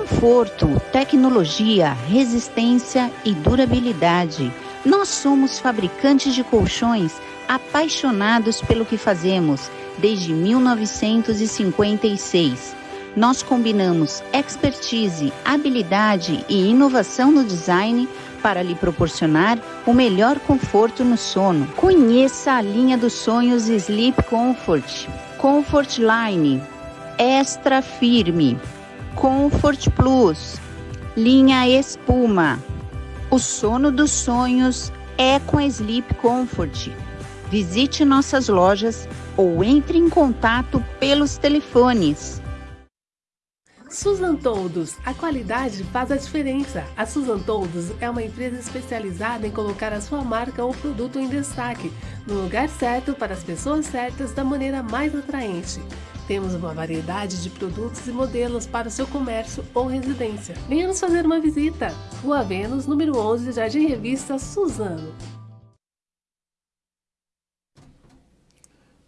Conforto, tecnologia, resistência e durabilidade. Nós somos fabricantes de colchões apaixonados pelo que fazemos desde 1956. Nós combinamos expertise, habilidade e inovação no design para lhe proporcionar o melhor conforto no sono. Conheça a linha dos sonhos Sleep Comfort, Comfort Line, Extra Firme, Comfort Plus, linha Espuma. O sono dos sonhos é com Sleep Comfort. Visite nossas lojas ou entre em contato pelos telefones Susan Toldos, a qualidade faz a diferença. A Susan Toldos é uma empresa especializada em colocar a sua marca ou produto em destaque, no lugar certo para as pessoas certas da maneira mais atraente. Temos uma variedade de produtos e modelos para o seu comércio ou residência. Venha nos fazer uma visita. Rua Vênus, número 11, Jardim Revista Suzano.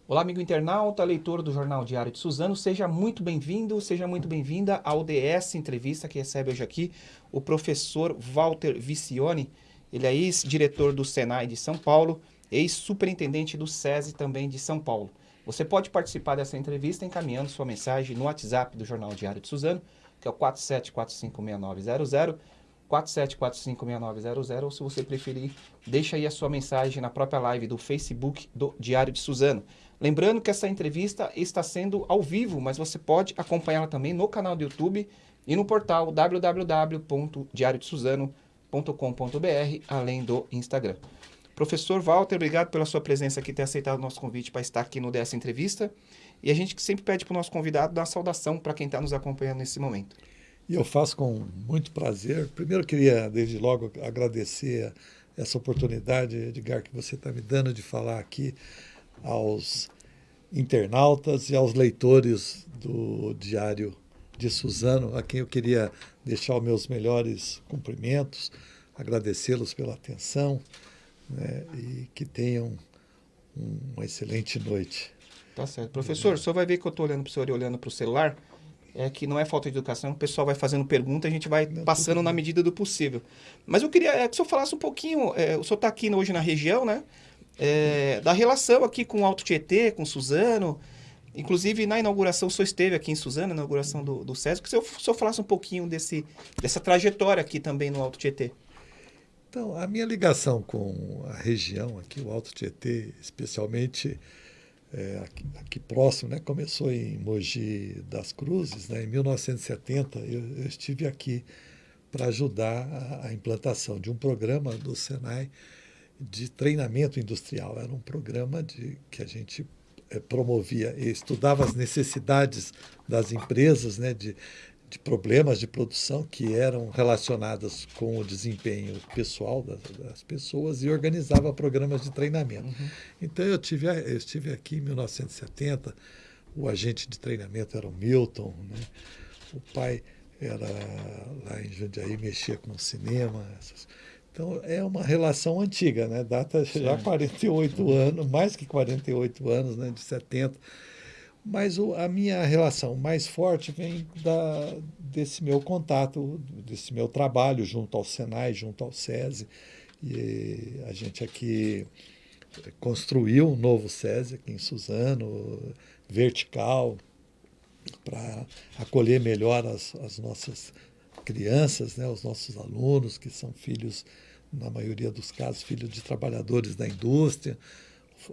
Olá, amigo internauta, leitor do Jornal Diário de Suzano, seja muito bem-vindo, seja muito bem-vinda ao DS Entrevista, que recebe hoje aqui o professor Walter Vicione, ele é ex-diretor do Senai de São Paulo, ex-superintendente do SESI também de São Paulo. Você pode participar dessa entrevista encaminhando sua mensagem no WhatsApp do Jornal Diário de Suzano, que é o 47456900, 47456900, ou se você preferir, deixa aí a sua mensagem na própria live do Facebook do Diário de Suzano. Lembrando que essa entrevista está sendo ao vivo, mas você pode acompanhá-la também no canal do YouTube e no portal www.diariodesuzano.com.br, além do Instagram. Professor Walter, obrigado pela sua presença aqui, ter aceitado o nosso convite para estar aqui no dessa entrevista. E a gente sempre pede para o nosso convidado dar saudação para quem está nos acompanhando nesse momento. E eu faço com muito prazer. Primeiro, queria, desde logo, agradecer essa oportunidade, Edgar, que você está me dando de falar aqui aos internautas e aos leitores do Diário de Suzano, a quem eu queria deixar os meus melhores cumprimentos, agradecê-los pela atenção né, e que tenham uma excelente noite. Tá certo. Professor, o senhor vai ver que eu estou olhando para o senhor e olhando para o celular, é que não é falta de educação, o pessoal vai fazendo pergunta, a gente vai não, passando na medida do possível. Mas eu queria é, que o senhor falasse um pouquinho, é, o senhor está aqui hoje na região, né? é, da relação aqui com o Alto Tietê, com Suzano. Inclusive, na inauguração, o senhor esteve aqui em Suzano, na inauguração do, do SESC. Que o senhor, o senhor falasse um pouquinho desse, dessa trajetória aqui também no Alto Tietê. Então, a minha ligação com a região aqui, o Alto Tietê, especialmente é, aqui, aqui, próximo, né, começou em Mogi das Cruzes, né, em 1970. Eu, eu estive aqui para ajudar a, a implantação de um programa do Senai de treinamento industrial. Era um programa de, que a gente é, promovia e estudava as necessidades das empresas, né, de, de problemas de produção que eram relacionadas com o desempenho pessoal das, das pessoas e organizava programas de treinamento. Uhum. Então eu tive eu estive aqui em 1970, o agente de treinamento era o Milton, né? o pai era lá em Jundiaí mexia com cinema, essas, então, é uma relação antiga, né? Data Sim. já 48 anos, mais que 48 anos, né? De 70. Mas o, a minha relação mais forte vem da, desse meu contato, desse meu trabalho junto ao Senai, junto ao SESI. E a gente aqui construiu um novo SESI aqui em Suzano, vertical, para acolher melhor as, as nossas crianças, né, os nossos alunos, que são filhos, na maioria dos casos, filhos de trabalhadores da indústria.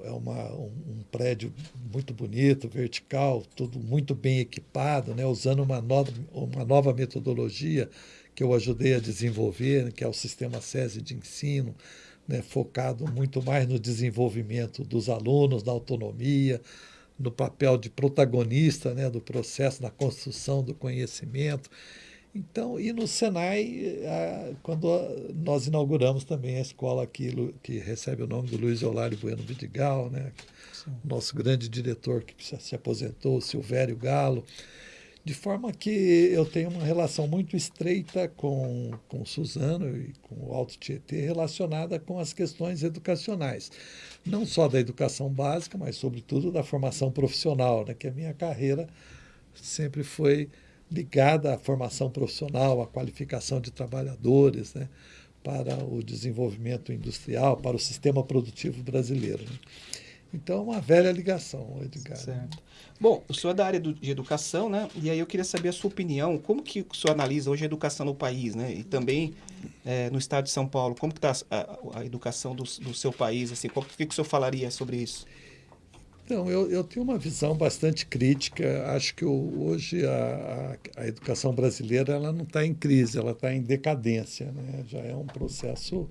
É uma, um, um prédio muito bonito, vertical, tudo muito bem equipado, né, usando uma nova, uma nova metodologia que eu ajudei a desenvolver, que é o sistema SESI de ensino, né, focado muito mais no desenvolvimento dos alunos, na autonomia, no papel de protagonista né, do processo, na construção do conhecimento. Então, e no Senai, a, quando nós inauguramos também a escola aqui, que recebe o nome do Luiz Eulário Bueno Vidigal, né? nosso grande diretor que se aposentou, Silvério Galo, de forma que eu tenho uma relação muito estreita com, com Suzano e com o Alto Tietê relacionada com as questões educacionais. Não só da educação básica, mas, sobretudo, da formação profissional, né? que a minha carreira sempre foi ligada à formação profissional, à qualificação de trabalhadores, né? para o desenvolvimento industrial, para o sistema produtivo brasileiro. Né? Então, é uma velha ligação, Edgar. Certo. Bom, o senhor é da área do, de educação, né? E aí eu queria saber a sua opinião. Como que o senhor analisa hoje a educação no país, né? E também é, no estado de São Paulo. Como que está a, a, educação do, do, seu país? Assim, o que, que o senhor falaria sobre isso? Então, eu, eu tenho uma visão bastante crítica. Acho que hoje a, a, a, educação brasileira ela não está em crise, ela está em decadência. Né? Já é um processo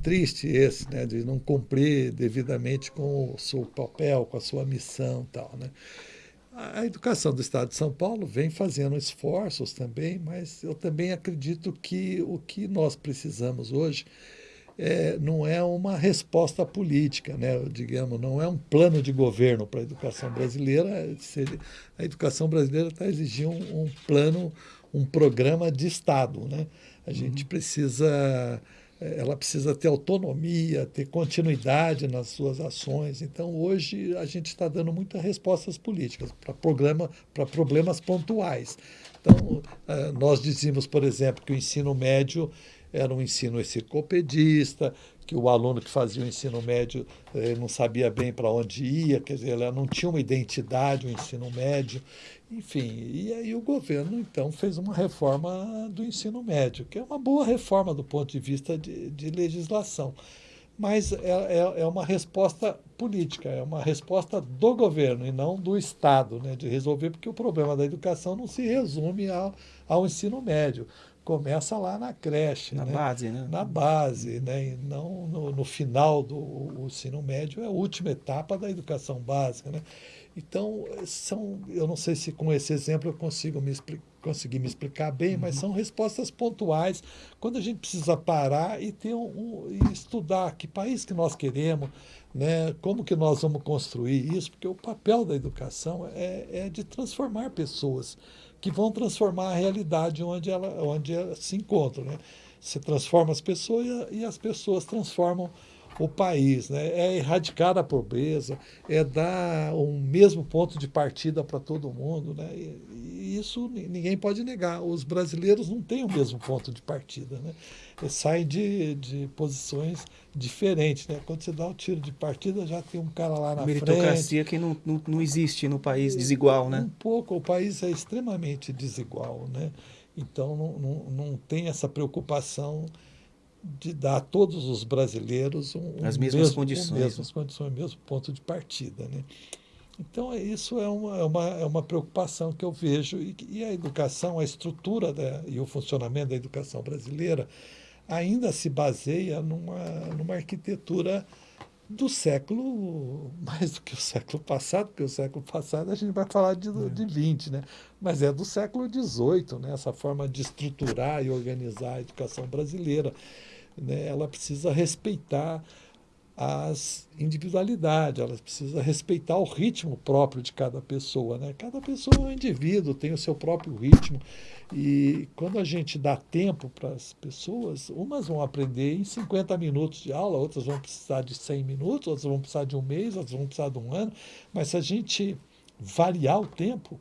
triste esse, né? de não cumprir devidamente com o seu papel, com a sua missão tal, né? A educação do Estado de São Paulo vem fazendo esforços também, mas eu também acredito que o que nós precisamos hoje é, não é uma resposta política, né? digamos, não é um plano de governo para a educação brasileira. A educação brasileira está exigindo um, um, plano, um programa de Estado. Né? A gente uhum. precisa ela precisa ter autonomia, ter continuidade nas suas ações. Então, hoje, a gente está dando muitas respostas políticas para problema, problemas pontuais. Então, eh, nós dizíamos, por exemplo, que o ensino médio era um ensino enciclopedista, que o aluno que fazia o ensino médio eh, não sabia bem para onde ia, quer dizer, ela não tinha uma identidade, o ensino médio, enfim. E aí o governo, então, fez uma reforma do ensino médio, que é uma boa reforma do ponto de vista de, de legislação. Mas é, é, é, uma resposta política, é uma resposta do governo e não do Estado, né, de resolver, porque o problema da educação não se resume ao, ao ensino médio começa lá na creche. Na né? base, né? Na base, né? E não no, no final do ensino médio, é a última etapa da educação básica. Né? Então, são, eu não sei se com esse exemplo eu consigo me conseguir me explicar bem, uhum. mas são respostas pontuais quando a gente precisa parar e ter um, um, e estudar que país que nós queremos, né? como que nós vamos construir isso, porque o papel da educação é, é de transformar pessoas que vão transformar a realidade onde ela, onde ela se encontra. Né? Você transforma as pessoas e as pessoas transformam o país. Né? É erradicar a pobreza, é dar um mesmo ponto de partida para todo mundo. Né? E, isso ninguém pode negar. Os brasileiros não têm o mesmo ponto de partida. Né? Eles saem de, de posições diferentes. Né? Quando você dá o tiro de partida, já tem um cara lá na Meritocracia frente. que não, não, não existe no país desigual, né? Um pouco, o país é extremamente desigual, né? Então não, não, não tem essa preocupação de dar a todos os brasileiros um, as mesmas mesmo, condições, um mesmas condições, o mesmo ponto de partida, né? Então isso é uma, é uma, é uma preocupação que eu vejo e, e a educação, a estrutura da, e o funcionamento da educação brasileira ainda se baseia numa, numa arquitetura do século, mais do que o século passado, porque o século passado a gente vai falar de, de 20, né? mas é do século XVIII, né? essa forma de estruturar e organizar a educação brasileira. Né? Ela precisa respeitar as individualidades, ela precisa respeitar o ritmo próprio de cada pessoa. Né? Cada pessoa é um indivíduo, tem o seu próprio ritmo. E quando a gente dá tempo para as pessoas, umas vão aprender em 50 minutos de aula, outras vão precisar de 100 minutos, outras vão precisar de um mês, outras vão precisar de um ano. Mas se a gente variar o tempo,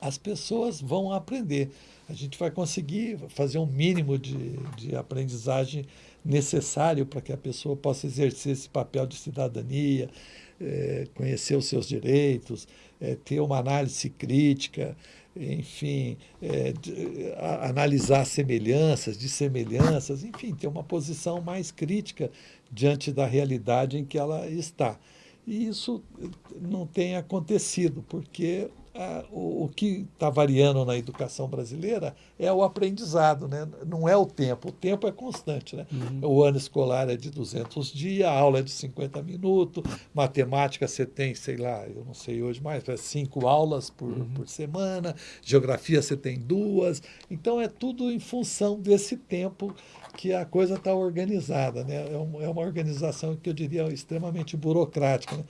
as pessoas vão aprender. A gente vai conseguir fazer um mínimo de, de aprendizagem necessário para que a pessoa possa exercer esse papel de cidadania, é, conhecer os seus direitos, é, ter uma análise crítica, enfim, é, de, a, analisar semelhanças, dissemelhanças, enfim, ter uma posição mais crítica diante da realidade em que ela está. E isso não tem acontecido, porque o, o, que está variando na educação brasileira é o aprendizado, né? não é o tempo. O tempo é constante. Né? Uhum. O ano escolar é de 200 dias, a aula é de 50 minutos, matemática você tem, sei lá, eu não sei hoje mais, é cinco aulas por, uhum. por semana, geografia você tem duas. Então é tudo em função desse tempo que a coisa está organizada. Né? É, é, uma organização que eu diria extremamente burocrática. Né?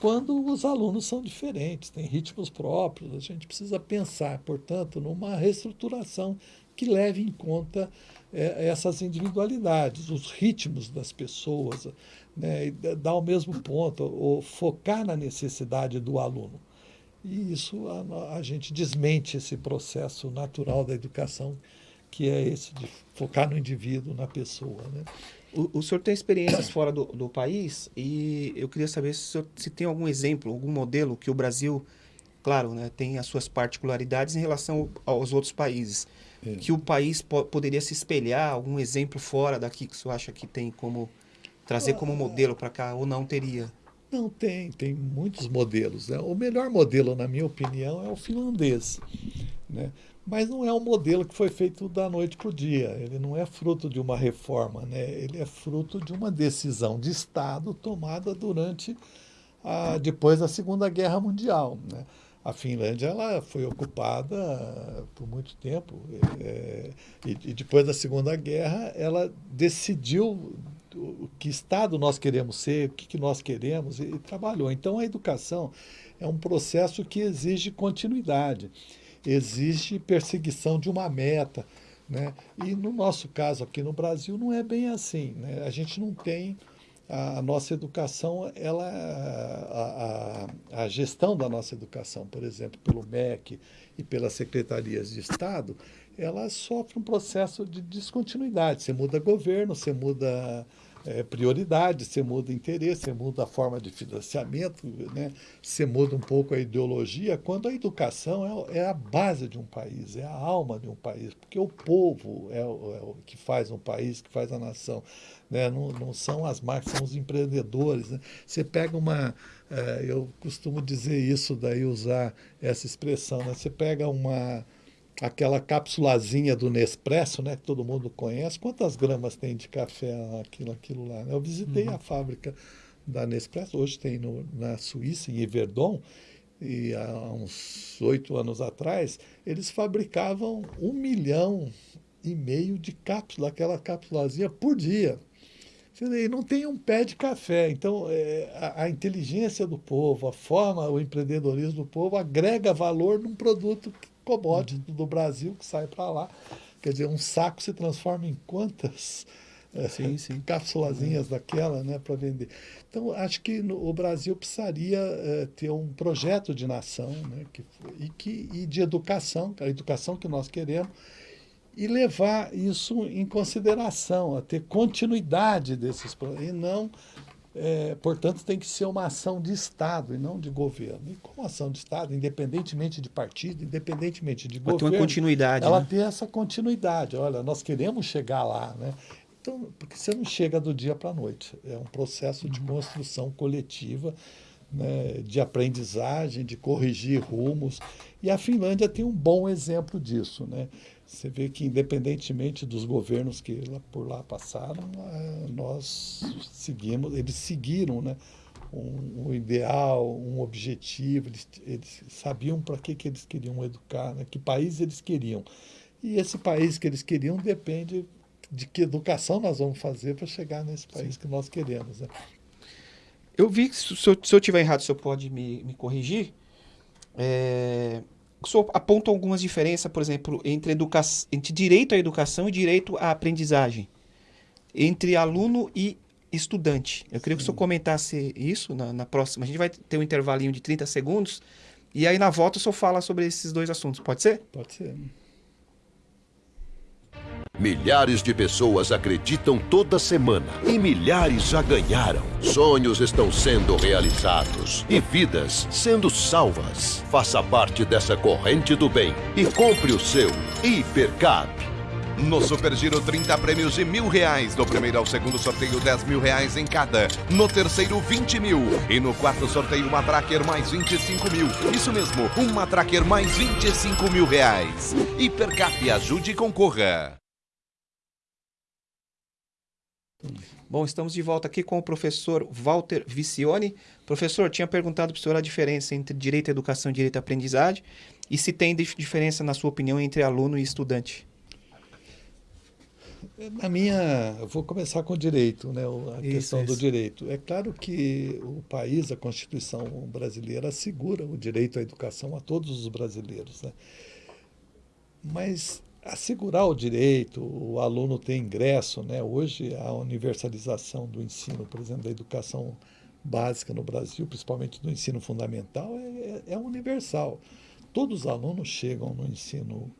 Quando os alunos são diferentes, têm ritmos próprios, a gente precisa pensar, portanto, numa reestruturação que leve em conta é, essas individualidades, os ritmos das pessoas, né? dar o mesmo ponto, ou focar na necessidade do aluno. E isso a, a gente desmente esse processo natural da educação, que é esse de focar no indivíduo, na pessoa. Né? O, o senhor tem experiências fora do, do país e eu queria saber se, senhor, se tem algum exemplo, algum modelo que o Brasil, claro, né, tem as suas particularidades em relação aos outros países, é. que o país po poderia se espelhar, algum exemplo fora daqui que o senhor acha que tem como trazer como ah, modelo para cá ou não teria? Não, tem, tem muitos modelos. Né? O melhor modelo, na minha opinião, é o finlandês. Né? Mas não é um modelo que foi feito da noite para o dia. Ele não é fruto de uma reforma, né? ele é fruto de uma decisão de Estado tomada durante a, depois da Segunda Guerra Mundial. Né? A Finlândia ela foi ocupada por muito tempo é, e, e depois da Segunda Guerra ela decidiu o que estado nós queremos ser, o que, que nós queremos, e, e trabalhou. Então, a educação é um processo que exige continuidade, exige perseguição de uma meta. Né? E no nosso caso aqui no Brasil não é bem assim. Né? A gente não tem a, nossa educação, ela, a, a, a, gestão da nossa educação, por exemplo, pelo MEC e pelas secretarias de Estado, ela sofre um processo de descontinuidade. Você muda governo, você muda é, prioridade, você muda interesse, você muda a forma de financiamento, né? você muda um pouco a ideologia, quando a educação é, é, a base de um país, é a alma de um país, porque o povo é o, é o que faz um país, que faz a nação. Né? Não, não são as marcas, são os empreendedores. Né? Você pega uma. É, eu costumo dizer isso, daí usar essa expressão, né? você pega uma aquela capsulazinha do Nespresso, né, que todo mundo conhece. Quantas gramas tem de café aquilo, aquilo lá? Né? Eu visitei uhum. a fábrica da Nespresso, hoje tem no, na Suíça, em Yverdon, e há uns oito anos atrás, eles fabricavam um milhão e meio de cápsulas, aquela cápsulazinha por dia. E não tem um pé de café. Então, é, a, a, inteligência do povo, a forma, o empreendedorismo do povo agrega valor num produto commodity uhum. do Brasil que sai para lá. Quer dizer, um saco se transforma em quantas é, sim, sim. cápsulazinhas daquela né, para vender. Então, acho que no, o Brasil precisaria é, ter um projeto de nação né, que, e, que, e de educação, a educação que nós queremos, e levar isso em consideração, a ter continuidade desses e não é, portanto, tem que ser uma ação de Estado e não de governo. E como ação de Estado, independentemente de partido, independentemente de governo, uma continuidade, ela né? tem essa continuidade. Olha, nós queremos chegar lá, né? Então, porque você não chega do dia para a noite. É um processo de construção coletiva, né, de aprendizagem, de corrigir rumos. E a Finlândia tem um bom exemplo disso, né? Você vê que, independentemente dos governos que lá, por lá passaram, nós seguimos, eles seguiram né, um, um ideal, um objetivo, eles, eles sabiam para que, que eles queriam educar, né, que país eles queriam. E esse país que eles queriam depende de que educação nós vamos fazer para chegar nesse país Sim. que nós queremos. Né? Eu vi que, se eu, se eu tiver errado, o senhor pode me, me corrigir. É, senhor aponta algumas diferenças, por exemplo, entre, educa entre direito à educação e direito à aprendizagem, entre aluno e estudante. Eu queria Sim. que o senhor comentasse isso na, na, próxima. A gente vai ter um intervalinho de 30 segundos e aí na volta o senhor fala sobre esses dois assuntos. Pode ser? Pode ser. Milhares de pessoas acreditam toda semana e milhares já ganharam. Sonhos estão sendo realizados e vidas sendo salvas. Faça parte dessa corrente do bem e compre o seu Hipercap. No Super Giro, 30 prêmios de mil reais. Do primeiro ao segundo sorteio, 10 mil reais em cada. No terceiro, 20 mil. E no quarto sorteio, uma Tracker mais 25 mil. Isso mesmo, uma Tracker mais 25 mil reais. Hipercap, ajude e concorra. Bom, estamos de volta aqui com o professor Walter Vicione. Professor, tinha perguntado para o senhor a diferença entre direito à educação e direito à aprendizagem e se tem diferença, na sua opinião, entre aluno e estudante. Na minha, eu vou começar com o direito, né? a isso, questão isso. do direito. É claro que o país, a Constituição brasileira, assegura o direito à educação a todos os brasileiros. Né? Mas assegurar o direito, o aluno ter ingresso, né? Hoje a universalização do ensino, por exemplo, da educação básica no Brasil, principalmente no ensino fundamental, é, é, é universal. Todos os alunos chegam no ensino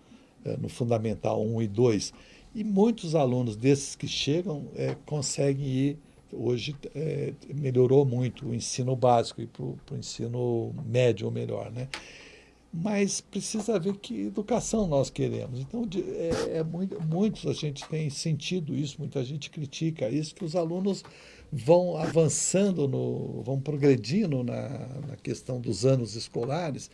é, no fundamental 1 e 2 e muitos alunos desses que chegam é, conseguem ir hoje é, melhorou muito o ensino básico e para o ensino médio ou melhor, né? Mas precisa ver que educação nós queremos. Então, é, é muito, muitos a gente tem sentido isso, muita gente critica isso, que os alunos vão avançando, no, vão progredindo na, na questão dos anos escolares,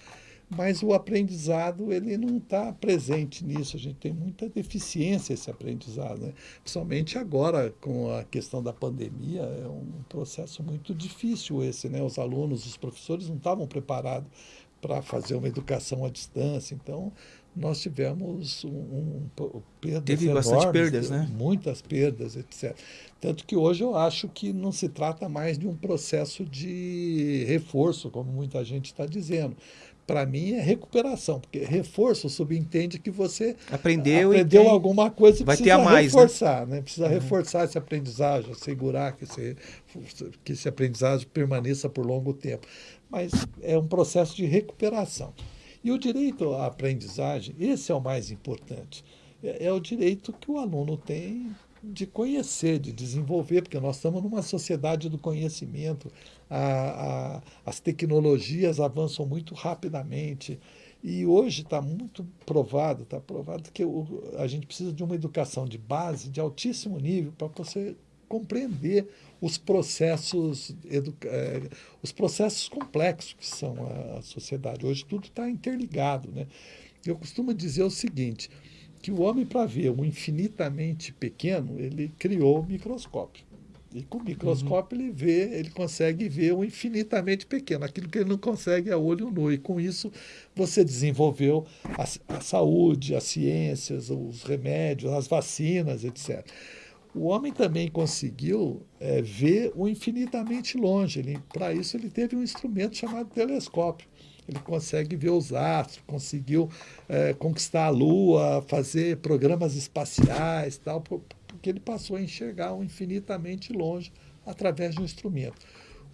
mas o aprendizado ele não está presente nisso. A gente tem muita deficiência esse aprendizado, né? principalmente agora com a questão da pandemia é um processo muito difícil esse, né? Os alunos, os professores não estavam preparados para fazer uma educação à distância, então nós tivemos um, um, perdas Teve enormes, bastante perdas, né? Muitas perdas, etc. Tanto que hoje eu acho que não se trata mais de um processo de reforço, como muita gente está dizendo para mim, é recuperação, porque reforço subentende que você aprendeu, aprendeu alguma coisa e vai precisa ter a mais, né? reforçar, né? né? Precisa uhum. reforçar esse aprendizagem, assegurar que esse, que esse aprendizagem permaneça por longo tempo. Mas é um processo de recuperação. E o direito à aprendizagem, esse é o mais importante. É, é o direito que o aluno tem de conhecer, de desenvolver, porque nós estamos numa sociedade do conhecimento, a, a, as tecnologias avançam muito rapidamente. E hoje está muito provado, está provado que o, a gente precisa de uma educação de base de altíssimo nível para você compreender os processos é, os processos complexos que são a, a sociedade. Hoje tudo está interligado. Né? Eu costumo dizer o seguinte, que o homem, para ver o infinitamente pequeno, ele criou o microscópio. E com o microscópio uhum. ele vê, ele consegue ver o infinitamente pequeno, aquilo que ele não consegue a olho nu. E com isso você desenvolveu a, a saúde, as ciências, os remédios, as vacinas, etc. O homem também conseguiu é, ver o infinitamente longe. Para isso ele teve um instrumento chamado telescópio ele consegue ver os astros, conseguiu é, conquistar a Lua, fazer programas espaciais, tal, porque ele passou a enxergar infinitamente longe através de um instrumento.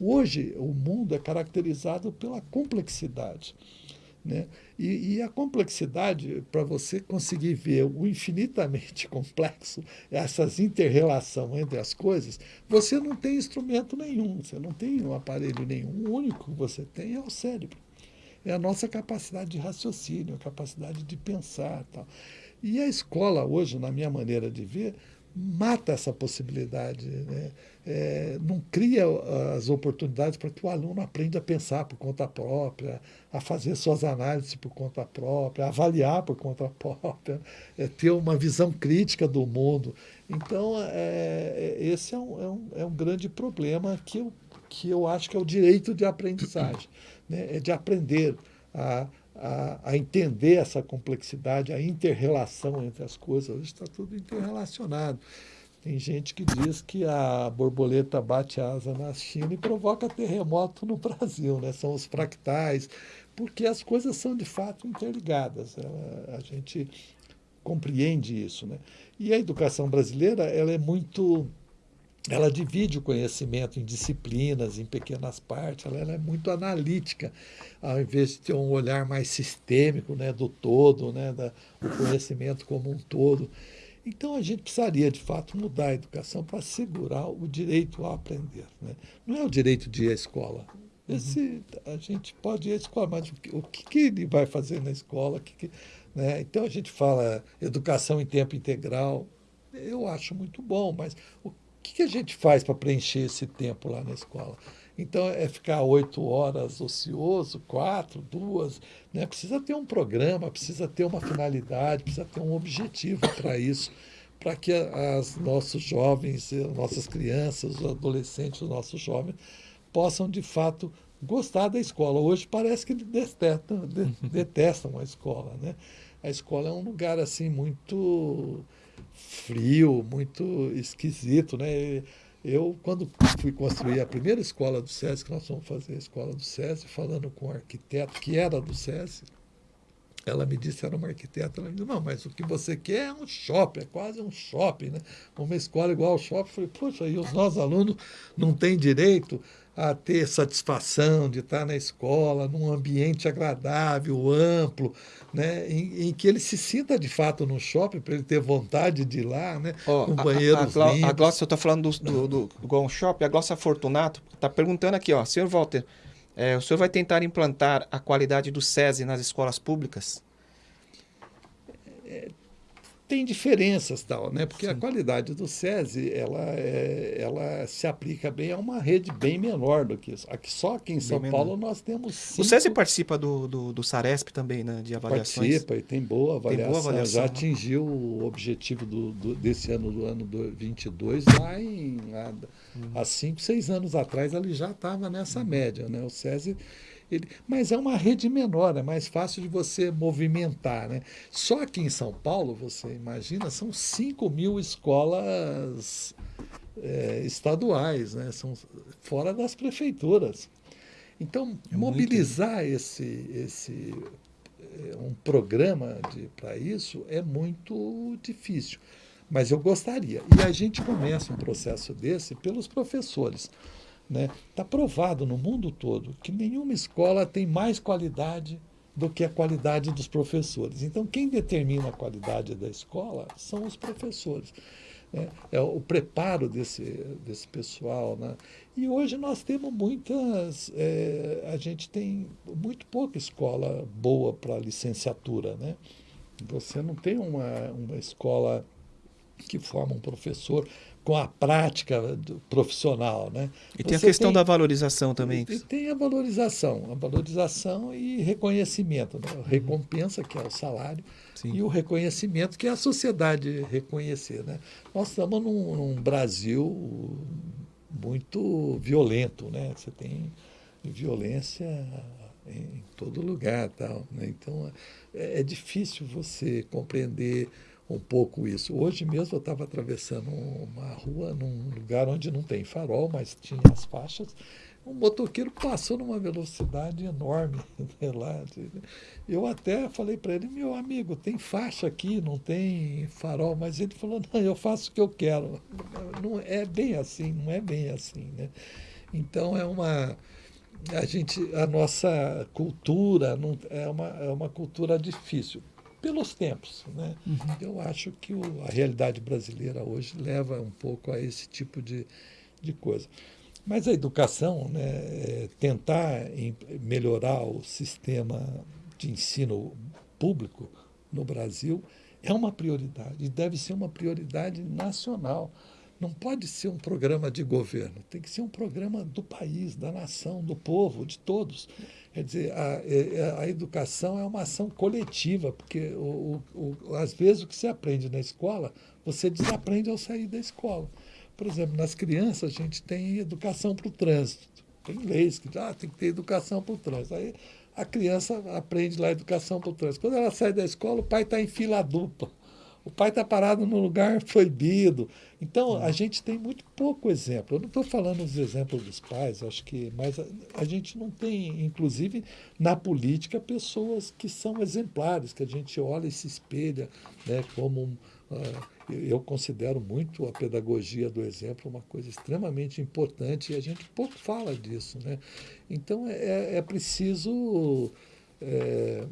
Hoje, o mundo é caracterizado pela complexidade. Né? E, e a complexidade, para você conseguir ver o infinitamente complexo, essas interrelações entre as coisas, você não tem instrumento nenhum, você não tem um aparelho nenhum. O único que você tem é o cérebro é a nossa capacidade de raciocínio, a capacidade de pensar. Tal. E a escola, hoje, na minha maneira de ver, mata essa possibilidade, né? é, não cria as oportunidades para que o aluno aprenda a pensar por conta própria, a fazer suas análises por conta própria, a avaliar por conta própria, é, ter uma visão crítica do mundo. Então, é, é esse é um, é um, é um grande problema que eu, que eu acho que é o direito de aprendizagem né, é de aprender a, a, a, entender essa complexidade, a interrelação entre as coisas. Hoje está tudo interrelacionado. Tem gente que diz que a borboleta bate asa na China e provoca terremoto no Brasil, né? são os fractais, porque as coisas são de fato interligadas. A, a gente compreende isso. Né? E a educação brasileira ela é muito ela divide o conhecimento em disciplinas, em pequenas partes, ela, ela, é muito analítica, ao invés de ter um olhar mais sistêmico né, do todo, né, da, o conhecimento como um todo. Então a gente precisaria, de fato, mudar a educação para assegurar o direito a aprender. Né? Não é o direito de ir à escola. Esse, a gente pode ir à escola, mas o que, o que ele vai fazer na escola? Que, que, né? Então a gente fala educação em tempo integral. Eu acho muito bom, mas o que, que a gente faz para preencher esse tempo lá na escola? Então, é ficar oito horas ocioso, quatro, duas. Né? Precisa ter um programa, precisa ter uma finalidade, precisa ter um objetivo para isso, para que as nossos jovens, nossas crianças, os adolescentes, os nossos jovens, possam, de fato, gostar da escola. Hoje parece que detestam, detestam a escola. Né? A escola é um lugar assim muito frio, muito esquisito, né? Eu, quando fui construir a primeira escola do SESI, que nós fomos fazer a escola do SESI, falando com um arquiteto, que era do SESI, ela me disse, era uma arquiteta, ela me disse, não, mas o que você quer é um shopping, é quase um shopping, né? Uma escola igual ao shopping. Eu falei, poxa, e os nossos alunos não têm direito a ter satisfação de estar na escola, num ambiente agradável, amplo, né, em, em, que ele se sinta de fato no shopping, para ele ter vontade de ir lá, né, oh, com banheiros a, a, Glócia, eu estou falando do, do, do, Shopping, a Glócia Fortunato está perguntando aqui, ó, senhor Walter, é, o senhor vai tentar implantar a qualidade do SESI nas escolas públicas? É, tem diferenças tal, né? Porque Sim. a qualidade do SESI ela, é, ela se aplica bem a uma rede bem menor do que isso. Aqui, só aqui em bem São menor. Paulo nós temos cinco... O SESI participa do, do, do, Saresp também, né? De avaliações. Participa e tem boa avaliação. Tem boa avaliação Já né? atingiu o objetivo do, do, desse ano, do ano 2022, lá em... Há, hum. há cinco, seis anos atrás ele já estava nessa média, né? O SESI ele, mas é uma rede menor, é mais fácil de você movimentar. Né? Só aqui em São Paulo, você imagina, são 5 mil escolas é, estaduais, né? são fora das prefeituras. Então, é mobilizar muito... esse, esse é, um programa para isso é muito difícil. Mas eu gostaria. E a gente começa um processo desse pelos professores. Está né? Tá provado no mundo todo que nenhuma escola tem mais qualidade do que a qualidade dos professores. Então, quem determina a qualidade da escola são os professores. Né? É o preparo desse, desse pessoal. Né? E hoje nós temos muitas. É, a gente tem muito pouca escola boa para licenciatura. Né? Você não tem uma, uma escola que forma um professor com a prática profissional. Né? E tem Você a questão tem, da valorização também. Tem a valorização, a valorização e reconhecimento. Né? A recompensa, que é o salário, Sim. e o reconhecimento, que é a sociedade reconhecer. Né? Nós estamos num, num Brasil muito violento, né? Você tem violência em todo lugar, tal. Né? Então é, é difícil você compreender um pouco isso. Hoje mesmo eu estava atravessando uma rua num lugar onde não tem farol, mas tinha as faixas. Um motoqueiro passou numa velocidade enorme né, lá. Eu até falei para ele, meu amigo, tem faixa aqui, não tem farol, mas ele falou, não, eu faço o que eu quero. Não é bem assim, não é bem assim, né? Então é uma a gente a nossa cultura não, é, uma, é uma cultura difícil pelos tempos. Né? Uhum. Eu acho que o, a realidade brasileira hoje leva um pouco a esse tipo de, de coisa. Mas a educação, né, é tentar melhorar o sistema de ensino público no Brasil é uma prioridade e deve ser uma prioridade nacional. Não pode ser um programa de governo, tem que ser um programa do país, da nação, do povo, de todos. Quer dizer, a, a educação é uma ação coletiva, porque o, o, às vezes o que você aprende na escola, você desaprende ao sair da escola. Por exemplo, nas crianças a gente tem educação para o trânsito. Tem leis que ah, tem que ter educação para o trânsito. Aí a criança aprende lá educação para o trânsito. Quando ela sai da escola, o pai está em fila dupla. O pai está parado no lugar proibido. Então, a gente tem muito pouco exemplo. Eu não estou falando dos exemplos dos pais, acho que, mas a, a, gente não tem, inclusive, na política, pessoas que são exemplares, que a gente olha e se espelha né, como. Uh, eu considero muito a pedagogia do exemplo uma coisa extremamente importante e a gente pouco fala disso. Né? Então, é, é preciso. É,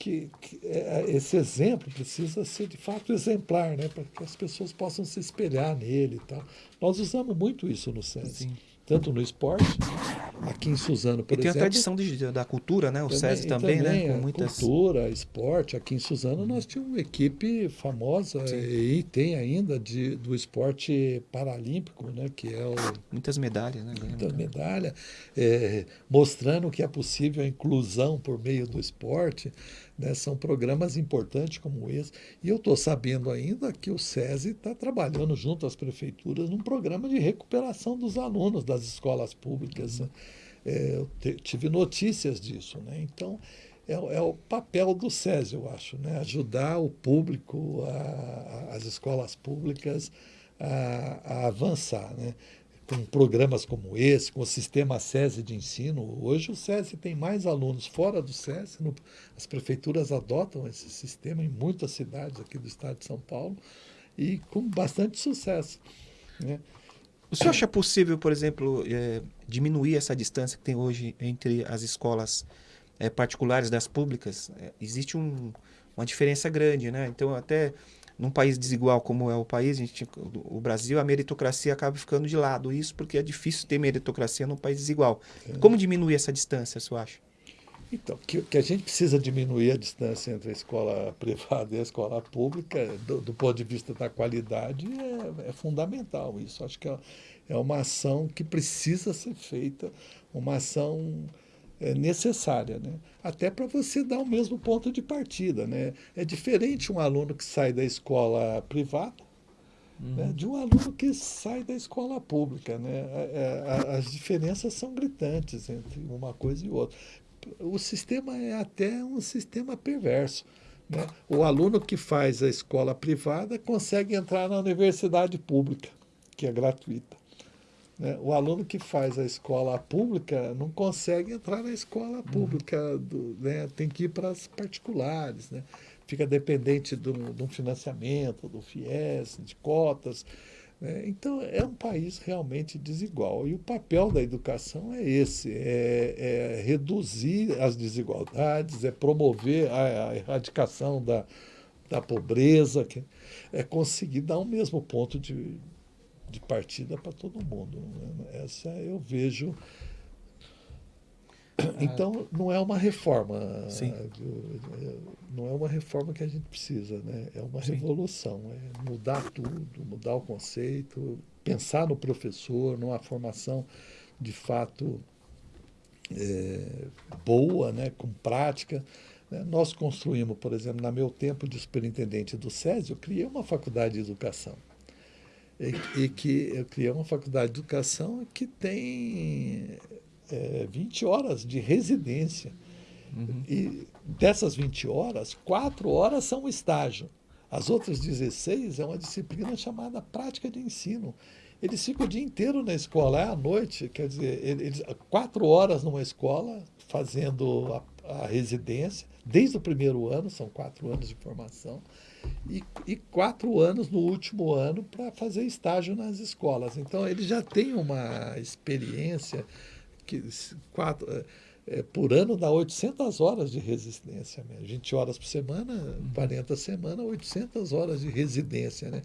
que, que é, é, esse exemplo precisa ser de fato exemplar, né? para que as pessoas possam se espelhar nele e tal. Nós usamos muito isso no SESI. Sim tanto no esporte, aqui em Suzano, por e tem exemplo. a tradição de, da cultura, né? O também, SESI também, também, né? Com muitas... Cultura, esporte. Aqui em Suzano nós tínhamos uma equipe famosa Sim. e tem ainda de, do esporte paralímpico, né? Que é o... Muitas medalhas, né? Muitas medalhas, é, mostrando que é possível a inclusão por meio do esporte. Né? São programas importantes como esse. E eu estou sabendo ainda que o SESI está trabalhando junto às prefeituras num programa de recuperação dos alunos das escolas públicas. Uhum. É, eu tive notícias disso. Né? Então, é, é, o papel do SESI, eu acho, né? ajudar o público, a, a, as escolas públicas a, a avançar. Né? Com programas como esse, com o sistema SESI de ensino. Hoje o SESI tem mais alunos fora do SESI, no, as prefeituras adotam esse sistema em muitas cidades aqui do estado de São Paulo e com bastante sucesso. Né? O senhor acha possível, por exemplo, é, diminuir essa distância que tem hoje entre as escolas é, particulares das públicas? É, existe um, uma diferença grande, né? Então, até num país desigual como é o país, gente, o Brasil, a meritocracia acaba ficando de lado. Isso porque é difícil ter meritocracia num país desigual. É. Como diminuir essa distância, senhor acha? Então, que, que a gente precisa diminuir a distância entre a escola privada e a escola pública, do, do ponto de vista da qualidade, é, é fundamental. Isso acho que é, é, uma ação que precisa ser feita, uma ação é, necessária, né? até para você dar o mesmo ponto de partida. Né? É diferente um aluno que sai da escola privada uhum. né, de um aluno que sai da escola pública. Né? É, é, as diferenças são gritantes entre uma coisa e outra o sistema é até um sistema perverso. Né? O aluno que faz a escola privada consegue entrar na universidade pública, que é gratuita. Né? O aluno que faz a escola pública não consegue entrar na escola pública, do, né? tem que ir para as particulares. Né? Fica dependente do, do financiamento, do FIES, de cotas. É, então, é um país realmente desigual. E o papel da educação é esse: é, é reduzir as desigualdades, é promover a, a erradicação da, da pobreza, que é conseguir dar o mesmo ponto de, de partida para todo mundo. Essa eu vejo então, não é uma reforma. Sim. Não é uma reforma que a gente precisa, né? É uma Sim. revolução. É mudar tudo, mudar o conceito, pensar no professor, numa formação de fato é, boa, né? com prática. Né? Nós construímos, por exemplo, no meu tempo de superintendente do SESI, eu criei uma faculdade de educação. E, e que eu criei uma faculdade de educação que tem é, 20 horas de residência. Uhum. E dessas 20 horas, 4 horas são estágio. As outras 16 é uma disciplina chamada prática de ensino. Eles ficam o dia inteiro na escola, é à noite, quer dizer, eles, quatro horas numa escola, fazendo a, a residência, desde o primeiro ano, são quatro anos de formação, e, e quatro anos no último ano para fazer estágio nas escolas. Então, eles já têm uma experiência que quatro, é, por ano dá 800 horas de residência, né? 20 horas por semana, 40 semanas, 800 horas de residência. Né?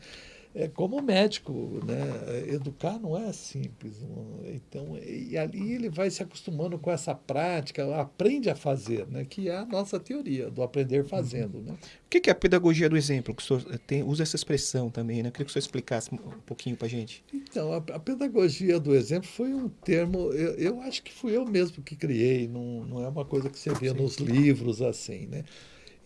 É como médico, né? Educar não é simples. Então, e ali ele vai se acostumando com essa prática, aprende a fazer, né? Que é a nossa teoria do aprender fazendo, né? O que é a pedagogia do exemplo? Que o senhor tem, usa essa expressão também, né? Eu queria que o senhor explicasse um pouquinho para a gente. Então, a, a, pedagogia do exemplo foi um termo, eu, eu, acho que fui eu mesmo que criei, não, não é uma coisa que você vê Sim. nos livros assim, né?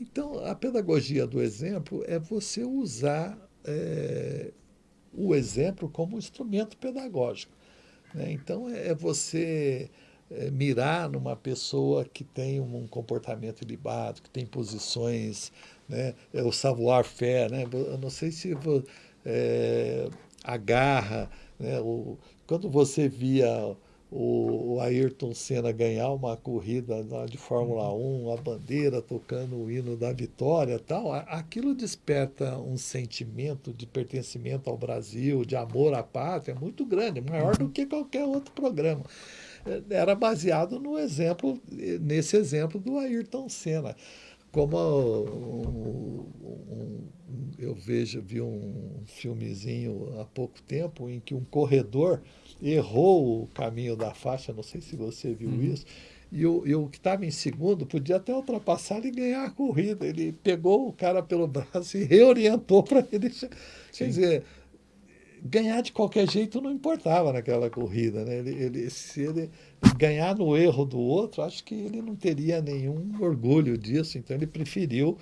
Então, a pedagogia do exemplo é você usar é, o exemplo como instrumento pedagógico. Né? Então, é, é você é, mirar numa pessoa que tem um comportamento ilibado, que tem posições, né? é o savoir-faire. Né? Eu não sei se é, agarra, né? o, quando você via o, Ayrton Senna ganhar uma corrida de Fórmula 1, uhum. a bandeira tocando o hino da vitória tal, aquilo desperta um sentimento de pertencimento ao Brasil, de amor à pátria muito grande, maior do uhum. que qualquer outro programa. É, era baseado no exemplo, nesse exemplo do Ayrton Senna. Como um, um, eu vejo, vi um filmezinho há pouco tempo em que um corredor errou o caminho da faixa, não sei se você viu uhum. isso, e o, e o que estava em segundo podia até ultrapassar e ganhar a corrida. Ele pegou o cara pelo braço e reorientou para ele. Sim. Quer dizer, ganhar de qualquer jeito não importava naquela corrida. Né? Ele, ele, se ele ganhar no erro do outro, acho que ele não teria nenhum orgulho disso. Então ele preferiu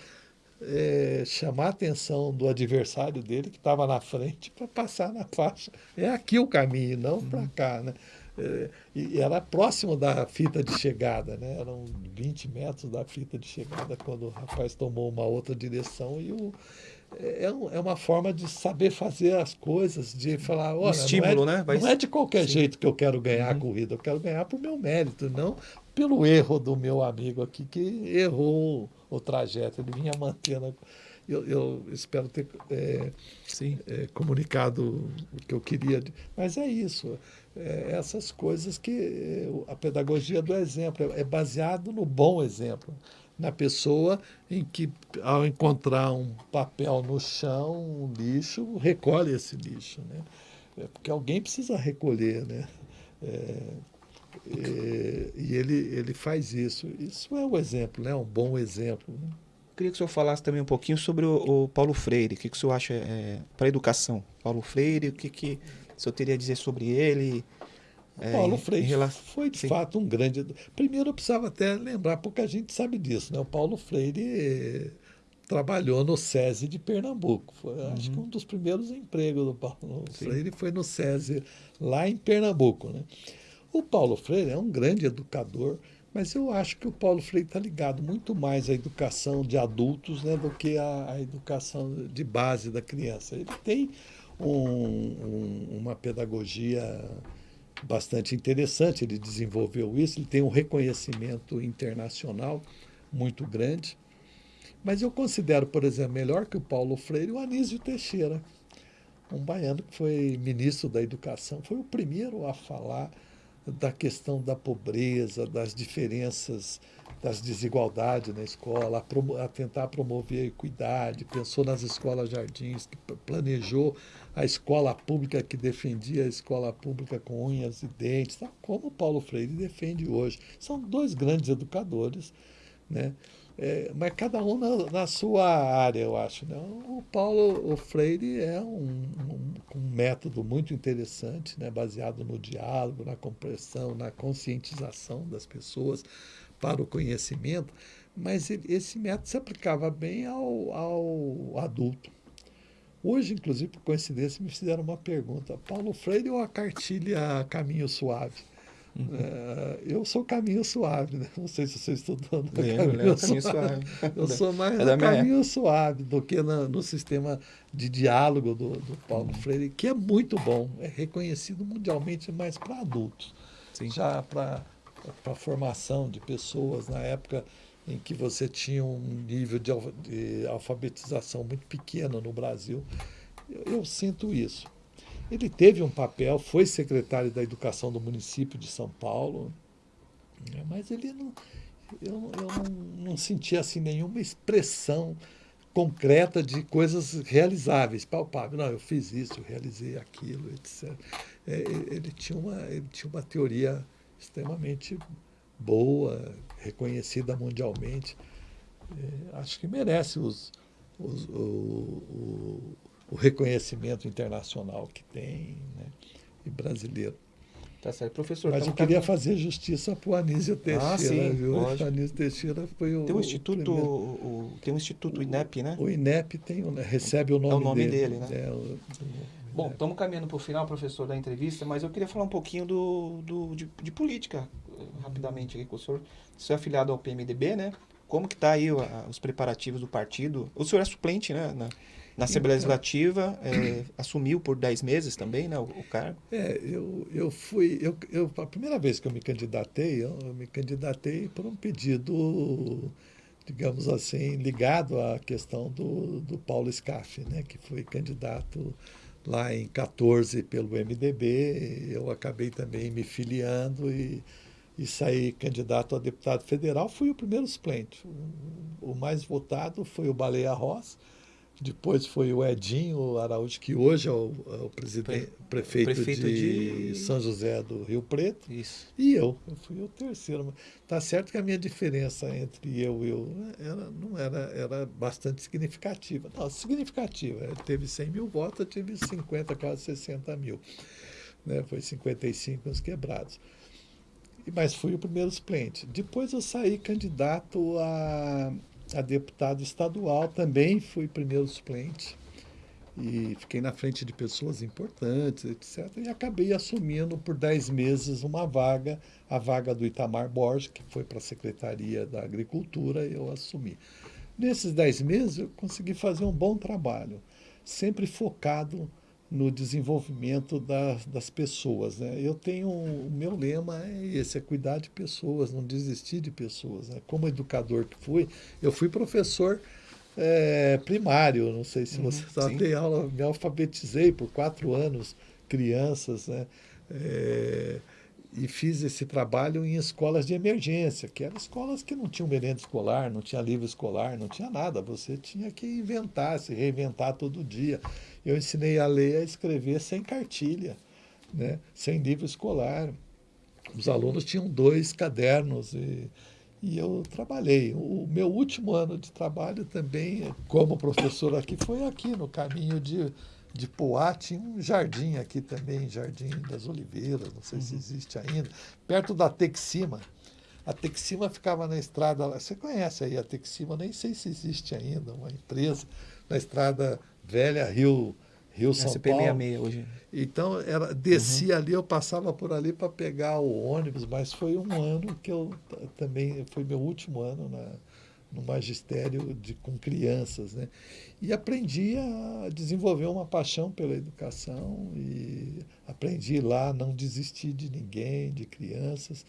é, chamar a atenção do adversário dele, que estava na frente, para passar na faixa. É aqui o caminho, não para uhum. cá. Né? É, e era próximo da fita de chegada, né? eram 20 metros da fita de chegada quando o rapaz tomou uma outra direção e o, é, é, é uma forma de saber fazer as coisas, de falar, olha, um estímulo, não, é, né? Vai... não é de qualquer Sim. jeito que eu quero ganhar uhum. a corrida, eu quero ganhar por meu mérito, não pelo erro do meu amigo aqui que errou o trajeto, ele vinha mantendo. eu, eu espero ter é, é, comunicado o que eu queria. Mas é isso, é, essas coisas que é, a pedagogia do exemplo é, é baseado no bom exemplo, na pessoa em que, ao encontrar um papel no chão, um lixo, recolhe esse lixo, né? É porque alguém precisa recolher, né? É, é, e ele, ele faz isso. Isso é um exemplo, né? um bom exemplo. Né? Queria que o senhor falasse também um pouquinho sobre o, o Paulo Freire. O que, que o senhor acha é, para a educação? Paulo Freire, o que, que o senhor teria a dizer sobre ele? É, Paulo Freire relação... foi, de Sim. fato, um grande... Primeiro, eu precisava até lembrar, pouca gente sabe disso. Né? O Paulo Freire trabalhou no SESI de Pernambuco. Foi, uhum. Acho que um dos primeiros empregos do Paulo Sim. Freire foi no SESI, lá em Pernambuco. Né? O Paulo Freire é um grande educador, mas eu acho que o Paulo Freire está ligado muito mais à educação de adultos né, do que à, à, educação de base da criança. Ele tem um, um, uma pedagogia bastante interessante, ele desenvolveu isso, ele tem um reconhecimento internacional muito grande. Mas eu considero, por exemplo, melhor que o Paulo Freire o Anísio Teixeira, um baiano que foi ministro da Educação, foi o primeiro a falar da questão da pobreza, das diferenças, das desigualdades na escola, a, a, tentar promover a equidade, pensou nas escolas jardins, que planejou a escola pública que defendia a escola pública com unhas e dentes, tá? como Paulo Freire defende hoje. São dois grandes educadores, né? É, mas cada um na, na, sua área, eu acho. Né? O Paulo o Freire é um, um, um, método muito interessante, né? baseado no diálogo, na compreensão, na conscientização das pessoas para o conhecimento, mas ele, esse método se aplicava bem ao, ao adulto. Hoje, inclusive, por coincidência, me fizeram uma pergunta: Paulo Freire ou a cartilha Caminho Suave? É, eu sou caminho suave, né? Não sei se você estudou no caminho, caminho, suave. suave. Eu sou mais é caminho suave do que na, no sistema de diálogo do, do Paulo uhum. Freire, que é muito bom, é reconhecido mundialmente, mas para adultos. Sim. Já para a formação de pessoas na época em que você tinha um nível de, de alfabetização muito pequeno no Brasil, eu, eu sinto isso. Ele teve um papel, foi secretário da Educação do município de São Paulo, né, mas ele não, eu, eu não, não sentia assim nenhuma expressão concreta de coisas realizáveis, palpáveis. Não, eu fiz isso, eu realizei aquilo, etc. É, ele, tinha uma, ele tinha uma teoria extremamente boa, reconhecida mundialmente. É, acho que merece os, os, o, o, o reconhecimento internacional que tem, né? e brasileiro. Tá certo, professor. Mas eu queria fazer justiça para o Anísio Teixeira, ah, sim, viu? O Anísio Teixeira foi o. Tem um instituto, o, o, tem um instituto INEP, né? O INEP tem, recebe o nome, é o nome dele. dele né? É, o, Bom, estamos caminhando para o final, professor, da entrevista, mas eu queria falar um pouquinho do, do de, de política, rapidamente aqui com o senhor. O senhor é afiliado ao PMDB, né? Como que está aí os preparativos do partido? O senhor é suplente, né? Na, na Assembleia Legislativa, é, assumiu por 10 meses também né, o, o, cargo? É, eu, eu fui. Eu, eu, a primeira vez que eu me candidatei, eu, eu me candidatei por um pedido, digamos assim, ligado à questão do, do Paulo Scaff, né, que foi candidato lá em 14 pelo MDB. Eu acabei também me filiando e e saí candidato a deputado federal, fui o primeiro suplente. O mais votado foi o Baleia Ross, depois foi o Edinho Araújo, que hoje é o, é o presidente, prefeito, prefeito de, de, São José do Rio Preto. Isso. E eu, eu fui o terceiro. Tá certo que a minha diferença entre eu e eu era, não era, era bastante significativa. Não, significativa. Ele teve 100 mil votos, eu tive 50, quase 60 mil. Né? Foi 55 uns quebrados mas fui o primeiro suplente. Depois eu saí candidato a, a deputado estadual, também fui primeiro suplente. E fiquei na frente de pessoas importantes, etc. E acabei assumindo por 10 meses uma vaga, a vaga do Itamar Borges, que foi para a Secretaria da Agricultura, eu assumi. Nesses 10 meses eu consegui fazer um bom trabalho, sempre focado no desenvolvimento das, das pessoas. Né? Eu tenho, o meu lema é esse, é cuidar de pessoas, não desistir de pessoas. Né? Como educador que fui, eu fui professor é, primário, não sei se Uhum, você sabe, sim. dei aula, me alfabetizei por quatro anos, crianças, né? É, e fiz esse trabalho em escolas de emergência, que eram escolas que não tinham merenda escolar, não tinha livro escolar, não tinha nada. Você tinha que inventar, se reinventar todo dia. Eu ensinei a ler a escrever sem cartilha, né? sem livro escolar. Os alunos tinham dois cadernos e, e eu trabalhei. O meu último ano de trabalho também, como professor aqui, foi aqui no caminho de de Poá tinha um jardim aqui também, Jardim das Oliveiras, não sei se existe ainda, perto da Texima. A Texima ficava na estrada, você conhece aí a Texima, nem sei se existe ainda, uma empresa na estrada velha Rio, Rio São Paulo. SP66 hoje. Então, era, descia ali, eu passava por ali para pegar o ônibus, mas foi um ano que eu também, foi meu último ano na, no magistério de, com crianças, né? E aprendi a desenvolver uma paixão pela educação e aprendi lá a não desistir de ninguém, de crianças.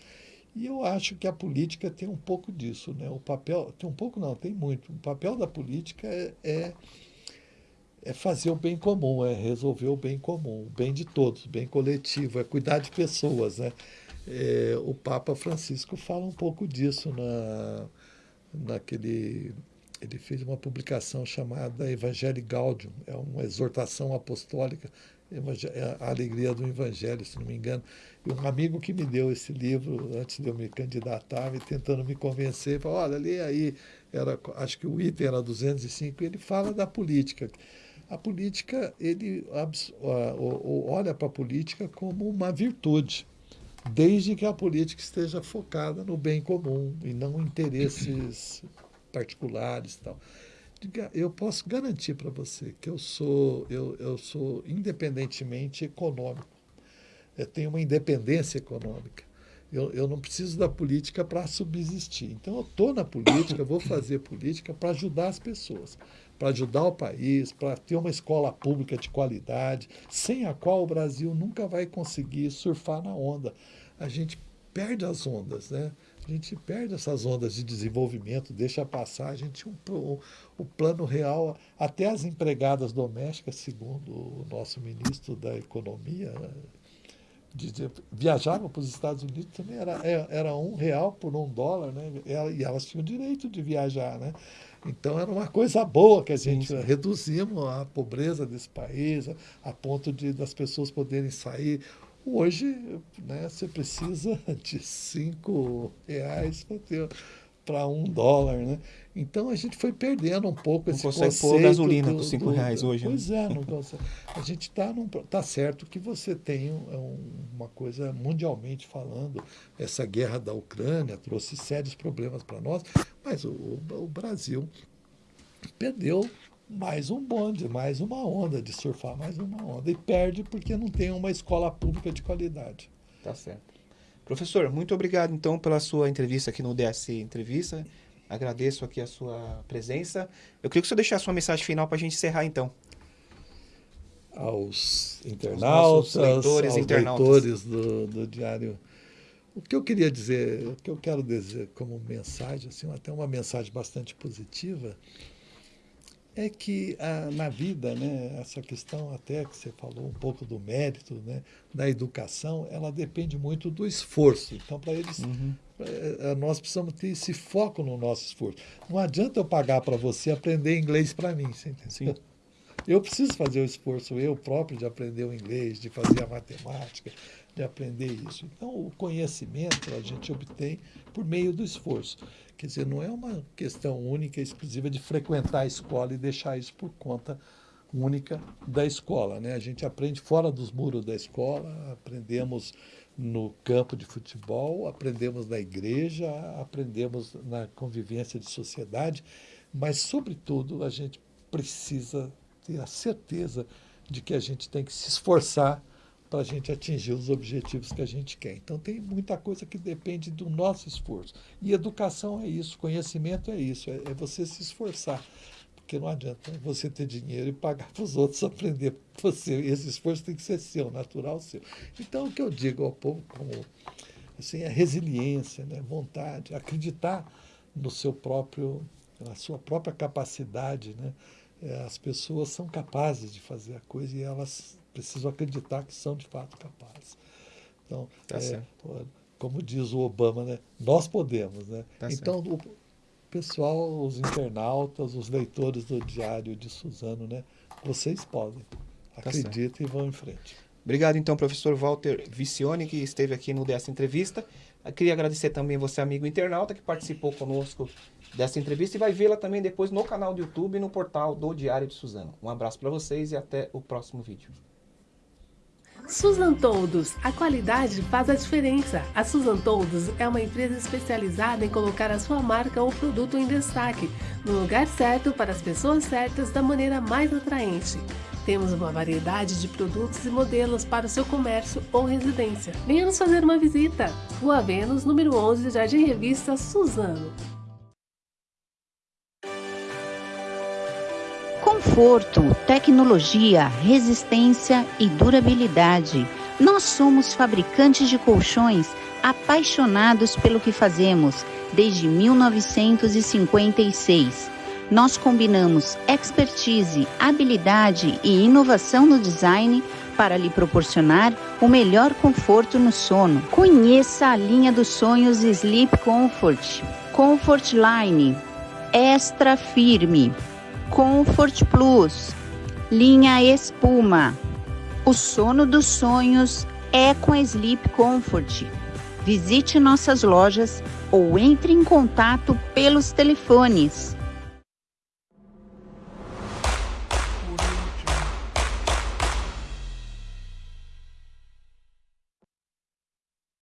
E eu acho que a política tem um pouco disso, né? O papel, tem um pouco não, tem muito. O papel da política é, é é fazer o bem comum, é resolver o bem comum, o bem de todos, o bem coletivo, é cuidar de pessoas. Né? É, o Papa Francisco fala um pouco disso na, naquele. Ele fez uma publicação chamada Evangelho Gaudium, é uma exortação apostólica, é a alegria do Evangelho, se não me engano. E um amigo que me deu esse livro antes de eu me candidatar, me tentando me convencer, falou: olha, lê aí, era, acho que o item era 205, e ele fala da política. A política, ele olha para a política como uma virtude, desde que a política esteja focada no bem comum e não interesses particulares e tal. Eu posso garantir para você que eu sou, eu, eu sou independentemente econômico. Eu tenho uma independência econômica. Eu, eu não preciso da política para subsistir. Então, eu estou na política, vou fazer política para ajudar as pessoas, para ajudar o país, para ter uma escola pública de qualidade, sem a qual o Brasil nunca vai conseguir surfar na onda. A gente perde as ondas, né? A gente perde essas ondas de desenvolvimento, deixa passar. A gente um, o, o plano real, até as empregadas domésticas, segundo o nosso ministro da Economia, de, de, viajavam para os Estados Unidos também era, é- era um real por um dólar, né? E elas tinham direito de viajar, né? Então era uma coisa boa que a gente sim. reduzimos a pobreza desse país a, a ponto de das pessoas poderem sair. Hoje, né, você precisa de cinco reais para ter para um dólar, né? Então a gente foi perdendo um pouco Não esse consegue pôr conceito gasolina do- com cinco do- reais hoje, né? Pois é, não consegue. A gente está tá certo que você tem um- um- uma coisa mundialmente falando, essa guerra da Ucrânia trouxe sérios problemas para nós, mas o, o- o Brasil perdeu mais um bonde, mais uma onda de surfar mais uma onda e perde porque não tem uma escola pública de qualidade. Tá certo. Professor, muito obrigado então pela sua entrevista aqui no DSC Entrevista. Agradeço aqui a sua presença. Eu queria que o senhor deixasse uma mensagem final para a gente encerrar então. aos internautas, leitores, aos internautas. leitores do, do Diário. O que eu queria dizer, o que eu quero dizer como mensagem, assim, até uma mensagem bastante positiva, é que ah, na vida, né, essa questão até que você falou um pouco do mérito, né, da educação, ela depende muito do esforço. Então, para eles, eh, eh, nós precisamos ter esse foco no nosso esforço. Não adianta eu pagar para você aprender inglês para mim, você entendeu? Sim. Eu preciso fazer o esforço eu próprio de aprender o inglês, de fazer a matemática, de aprender isso. Então, o conhecimento a gente obtém por meio do esforço. Quer dizer, não é uma questão única, exclusiva de frequentar a escola e deixar isso por conta única da escola. Né? A gente aprende fora dos muros da escola, aprendemos no campo de futebol, aprendemos na igreja, aprendemos na convivência de sociedade, mas, sobretudo, a gente precisa ter a certeza de que a gente tem que se esforçar para a gente atingir os objetivos que a gente quer. Então, tem muita coisa que depende do nosso esforço. E educação é isso, conhecimento é isso, é, é você se esforçar. Porque não adianta você ter dinheiro e pagar para os outros aprender você. Esse esforço tem que ser seu, natural seu. Então, o que eu digo ao povo como assim, é resiliência, né? vontade, acreditar no seu próprio pela sua própria capacidade, né? É, as pessoas são capazes de fazer a coisa e elas precisam acreditar que são de fato capazes. Então, Tá é, certo. como diz o Obama, né? Nós podemos, né? Tá então, o pessoal, os internautas, os leitores do Diário de Suzano, né? Vocês podem. Tá Acreditem e vão em frente. Obrigado, então, professor Walter Vicione, que esteve aqui no dessa entrevista. Eu queria agradecer também você, amigo internauta, que participou conosco dessa entrevista e vai vê-la também depois no canal do YouTube e no portal do Diário de Suzano. Um abraço para vocês e até o próximo vídeo. Suzan Toldos, a qualidade faz a diferença. A Suzan Toldos é uma empresa especializada em colocar a sua marca ou produto em destaque, no lugar certo para as pessoas certas da maneira mais atraente. Temos uma variedade de produtos e modelos para o seu comércio ou residência. Venha nos fazer uma visita. Rua Vênus, número 11, Jardim Revista Suzano. Conforto, tecnologia, resistência e durabilidade. Nós somos fabricantes de colchões apaixonados pelo que fazemos desde 1956. Nós combinamos expertise, habilidade e inovação no design para lhe proporcionar o melhor conforto no sono. Conheça a linha dos sonhos Sleep Comfort, Comfort Line, Extra Firme, Comfort Plus, linha Espuma. O sono dos sonhos é com a Sleep Comfort. Visite nossas lojas ou entre em contato pelos telefones